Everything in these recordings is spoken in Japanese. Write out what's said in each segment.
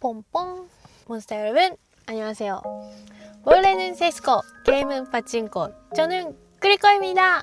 뽕뽕 몬스터 여러분 안녕하세요 원래는 세스코 게임은 파친코 저는 크리코입니다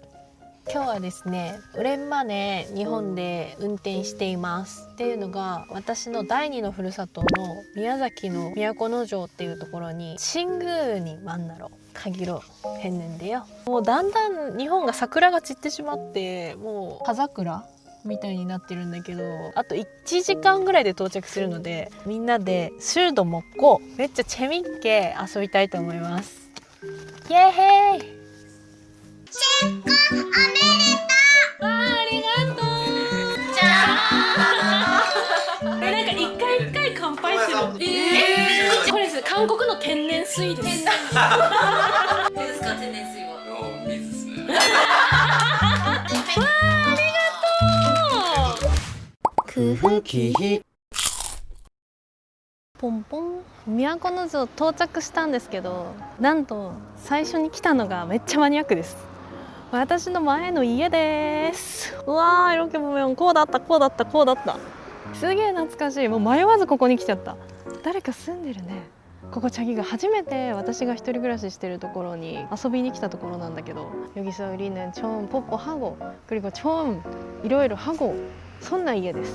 今日はですね連まね日本で運転していますっていうのが私の第二のふるさとの宮崎の都城っていうところに新宮に万なろ限ろ変年でよもうだんだん日本が桜が散ってしまってもう葉桜 みたいになってるんだけどあと1時間ぐらいで到着するのでみんなでシュルドもっこめっちゃチェミッケ遊びたいと思います。イエーヘイ！おめでとう。ありがとう。じゃあえなんか一回一回乾杯するえこれです。韓国の天然水です 空腹期ポンポン都城到着したんですけどなんと最初に来たのがめっちゃマニアックです私の前の家ですうわーロケモメンこうだったこうだったこうだったすげえ懐かしいもう迷わずここに来ちゃった誰か住んでるねここチャギが初めて私が一人暮らししてるところに遊びに来たところなんだけど여기서우리는처음뽀뽀하고그리고처음이러이러하고そんな家です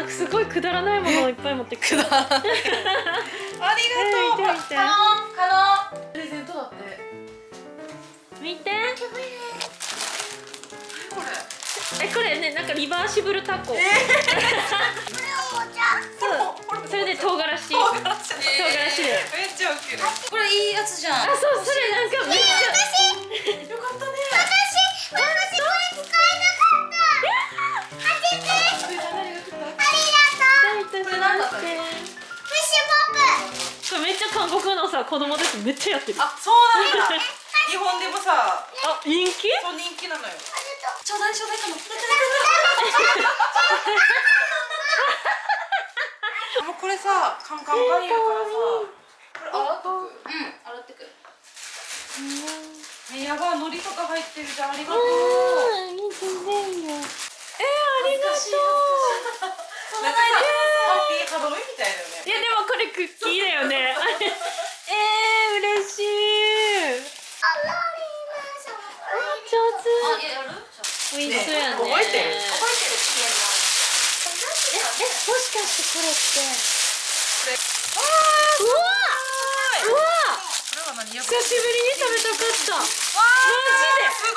見てあすごいくだらないものをいっぱい持ってくるありがとう。えー見て見てカノ。ンプレゼントだって。見て。これ。えこれねなんかリバーシブルタコ、えそうそれで唐辛子唐唐辛子辛子でめっちゃウケるこれいいやつじゃんあそうそれなんかめっちこれなんだったっけフィッシュポップ。これめっちゃ韓国のさ子供たちめっちゃやってるああそうなんだ日本でもさ人気？そう人気なのよ。ちょうだいちょうだいかも。もうこれさカンカンカン言うからさこれ洗っとく。うん洗ってく。えやばい海苔とか入ってるじゃん。ありがとう。えー、ありがとうなんかさハみたいだよね。いやでもこれクッキーだよね。えー、嬉しい。上手。しそうやね覚えてるええもしかしてこれって。これうわうわこれは何や久しぶりに食べたかったマジ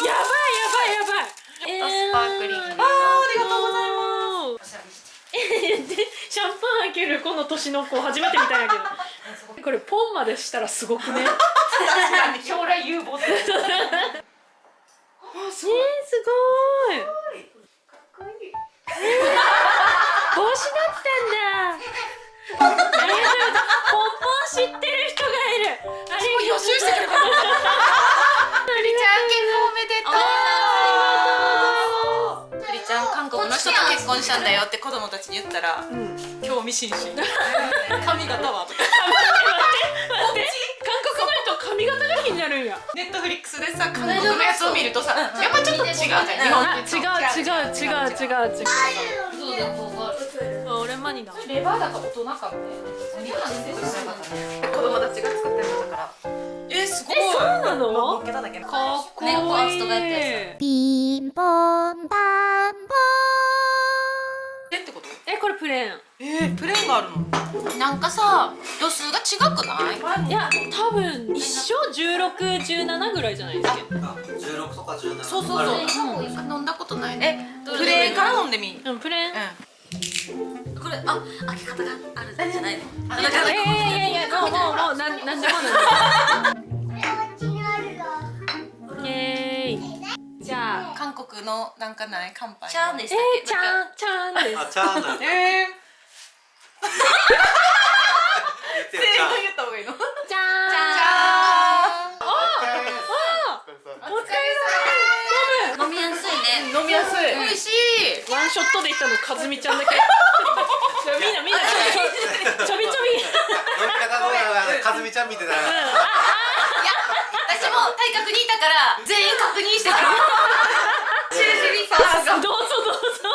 でやばいやばいやばいこの年の子初めて見たんやけど。これポンまでしたらすごくね。確かに。将来有望だよ あすえー、すごい。かっこいい結婚したんだよって子供たちに言ったらうん興味津々 髪型は？とか。待って韓国の人髪型が気になるんや。ネットフリックスでさ韓国のやつを見るとさやっぱちょっと違うじゃん日本違う違う違う違う違う。そう俺マニだレバーだから大人かもね。子供たちが作ってるのだから。えすごい。えそうなの？かかっこいい。ピンポンパンポえってことえこれプレーン。えー、プレーンがあるの？なんかさ度数が違くない？いや多分一緒1617ぐらいじゃないですか。十六とか十七。そうそうそう。飲んだことないね。プレーンから飲んでみ。んうんプレーン。うこれあ開け方がある。んじゃないの？んいやいやいやいやもうもうもうなんなんでもなんでもオッケー韓国のなんかない？乾杯チャーンでしたっえー、けちゃんちゃんです。あ、チャーナー。えー、言ってるチャー。言った方がいいの？じゃー。んじゃー。んお疲れ飲みやすいね。飲みやすい。美味しい。ワンショットでいったのかずみちゃんだけ。みんなみんなちょちょびちょび。飲み方の？かずみちゃん見てたら。私も体格にいたから全員確認してから さすが。どうぞどうぞ。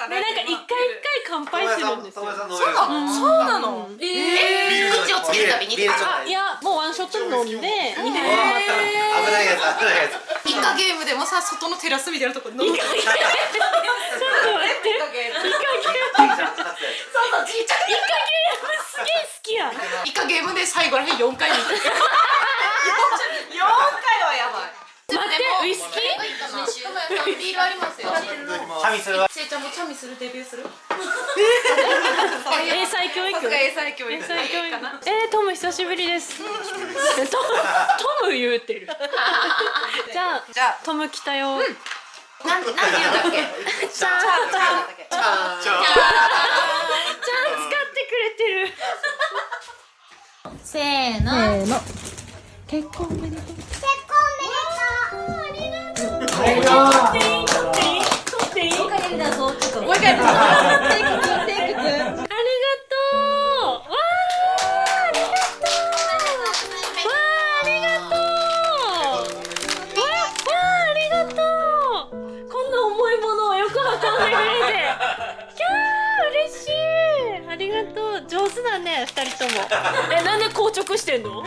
でなんか一回一回乾杯するんですよ。友達さん飲めるそうなの。えー、口をつけるたびにいやもうワンショット飲んで2杯危ないやつ危な。いやつイカゲームでもさ外のテラスみたいなところ飲む。ちょっと待ってイカゲーム。そうそうちっちゃい。すげえ好き。やイカゲームで最後らへん4回見て。4回はやばい。待ってウイスキー？ビールありますよチャミするわせいちゃんもチャミするデビューする英才教育？英才教育英才教育。かなえー、トム久しぶりです。トムトム言うてる。じゃあじゃトム来たよ、あなんなんて言うんだっけ？じゃあチャー。チャー。チャーちゃん使ってくれてるせーのせーの結婚おめでとう。取っていい取っていい取っていいおかげだぞちょっともう一回やってありがとうありがとうこんな重いものをよく運んでくれてキャー嬉しいありがとう上手だね二人ともえなんで硬直してんの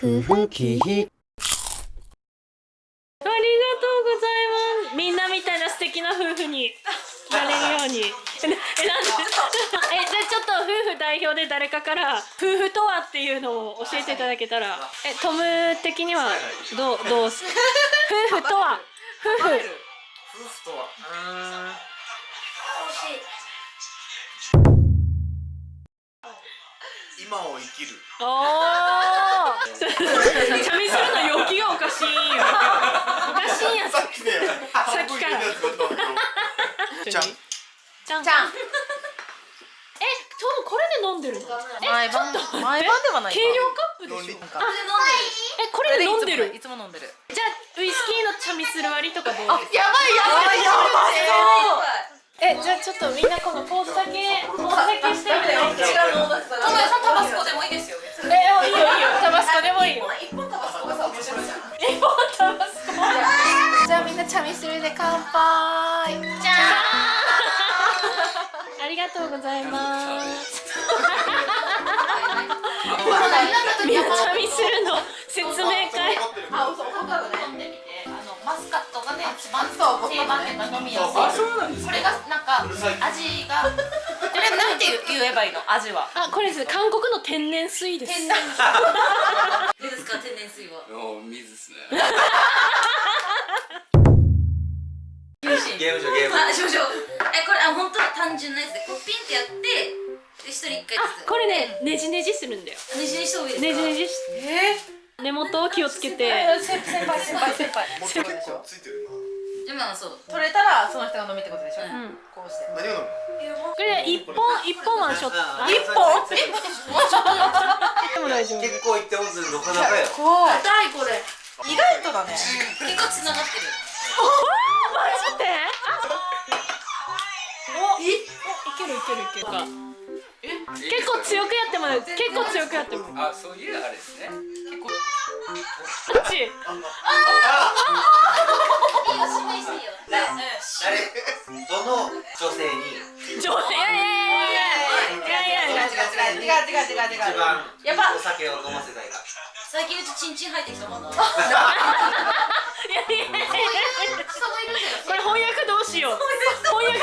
国空気ありがとうございます。みんなみたいな素敵な夫婦になれるように。え、えなんで、え、じゃあちょっと夫婦代表で誰かから夫婦とはっていうのを教えていただけたら、え、トム的にはどうどうす？夫婦とは？夫婦。夫婦とは？うーん今を生きるおお。チャミするの陽気がおかしいよ。おかしいやつ。さっきねさっきからじゃんじゃん。じゃんえ、トムこれで飲んでるの？毎晩毎晩ではないか軽量カップでしょ？え、これで飲んでる？い。つも飲んでるじゃあウイスキーのチャミスル割りとかどうやばいやばいやばいえじゃあちょっとみんなこのポーズだけポーズだけしてみてよ違うのさんタバスコでもいいですよえいいよいいよ。タバスコでもいいよ。一本タバスコがさ面白い。じゃんえもうタバスコじゃあみんなチャミスルで乾杯。じゃありがとうございます。ん みんなチャミスルの説明会あ、嘘、ホタルね。飲んでみてあのマスカットがね一番定番っていうか飲みやすい。あそうなんですこれ味がこれなんて言えばいいの味は？あこれです韓国の天然水です。天然水。どうですか天然水は？お水ですね。ゲームしようゲーム。あしましょう。えこれあ本当に単純なやつでこうピンってやってで一人一回ずつ。あこれねねじねじするんだよ。ねじにした方がいいねですか？じねじし。え根元を気をつけて。ー、先先輩先輩。先輩。もっと結構ついてるでもそう。取れたらその人が飲みってことでしょ？うん。こうして。な何を飲むこれ一本一本ワンショットあ一本？え、でも大丈夫結構いってますなかなかよ硬いこれ意外とだね結構つながってるマジでおいいけるいけるいけるか結構強くやってもらう結構強くやってもらうあ、そういうあれですね。こっちいい違う違う違う一番やっぱお酒を飲ませたいか最近うちチンチン入ってきたもんな いやいやいや。いやこれ翻訳どうしよう。翻訳